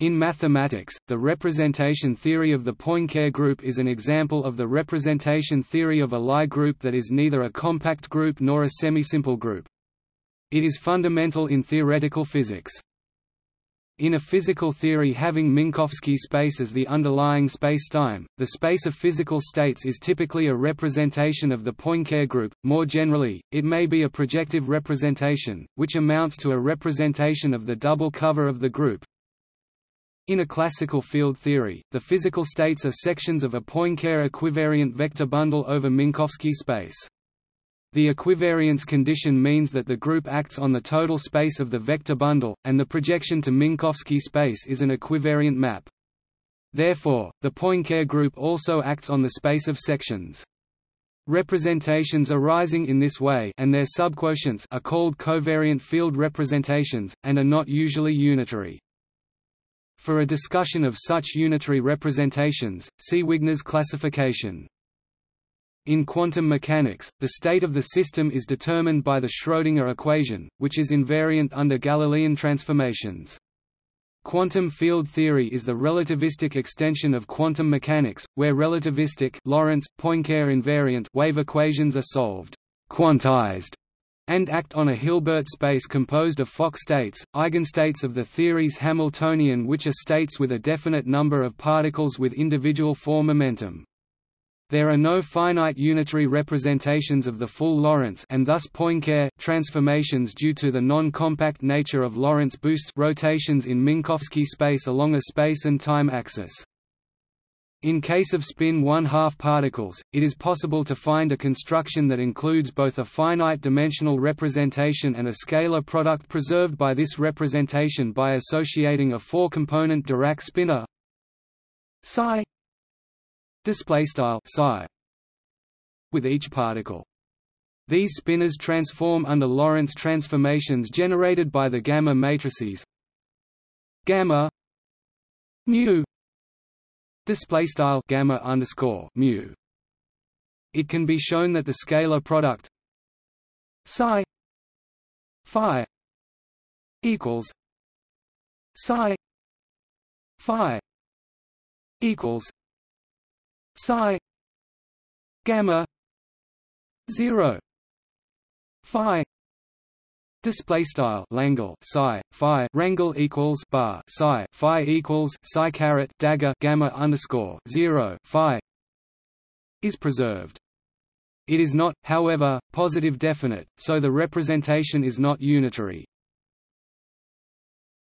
In mathematics, the representation theory of the Poincare group is an example of the representation theory of a Lie group that is neither a compact group nor a semisimple group. It is fundamental in theoretical physics. In a physical theory having Minkowski space as the underlying spacetime, the space of physical states is typically a representation of the Poincare group. More generally, it may be a projective representation, which amounts to a representation of the double cover of the group, in a classical field theory, the physical states are sections of a Poincare equivariant vector bundle over Minkowski space. The equivariance condition means that the group acts on the total space of the vector bundle, and the projection to Minkowski space is an equivariant map. Therefore, the Poincare group also acts on the space of sections. Representations arising in this way and their subquotients are called covariant field representations, and are not usually unitary. For a discussion of such unitary representations, see Wigner's classification. In quantum mechanics, the state of the system is determined by the Schrödinger equation, which is invariant under Galilean transformations. Quantum field theory is the relativistic extension of quantum mechanics, where relativistic Lorentz, Poincare invariant wave equations are solved quantized and act on a Hilbert space composed of Fock states, eigenstates of the theory's Hamiltonian which are states with a definite number of particles with individual four momentum. There are no finite unitary representations of the full Lorentz and thus Poincare transformations due to the non-compact nature of Lorentz boost rotations in Minkowski space along a space and time axis. In case of spin 1/2 particles, it is possible to find a construction that includes both a finite-dimensional representation and a scalar product preserved by this representation by associating a four-component Dirac spinor psi psi with each particle. These spinors transform under Lorentz transformations generated by the gamma matrices gamma mu display style gamma underscore mu. It can be shown that the scalar product psi phi equals psi phi equals psi gamma 0 phi Display style Langle psi phi rangle equals bar psi phi equals psi caret dagger gamma underscore zero phi is preserved. It is not, however, positive definite, so the representation is not unitary.